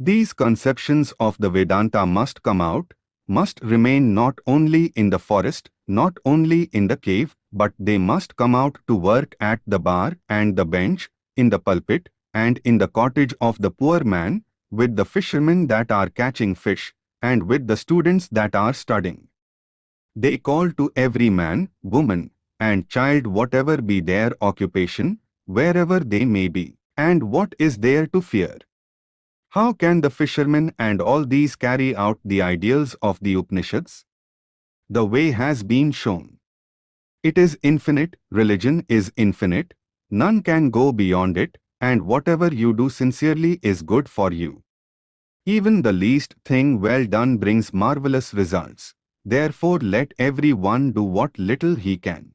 These conceptions of the Vedanta must come out, must remain not only in the forest, not only in the cave, but they must come out to work at the bar and the bench, in the pulpit, and in the cottage of the poor man, with the fishermen that are catching fish, and with the students that are studying. They call to every man, woman, and child whatever be their occupation, wherever they may be, and what is there to fear? How can the fishermen and all these carry out the ideals of the Upanishads? The way has been shown. It is infinite, religion is infinite, none can go beyond it, and whatever you do sincerely is good for you. Even the least thing well done brings marvelous results. Therefore let every one do what little he can.